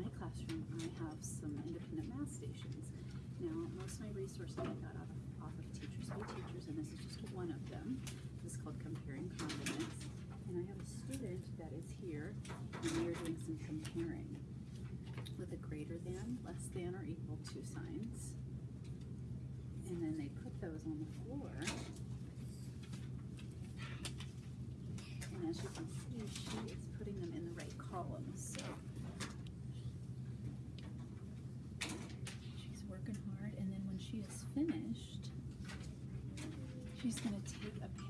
my classroom, I have some independent math stations. Now, most of my resources I got off, off of Teachers Pay Teachers, and this is just one of them. This is called Comparing Condiments. And I have a student that is here, and we are doing some comparing with a greater than, less than, or equal to signs. And then they put those on the floor. And as you can see, she is putting them in the right columns, so. She's working hard, and then when she is finished, she's gonna take a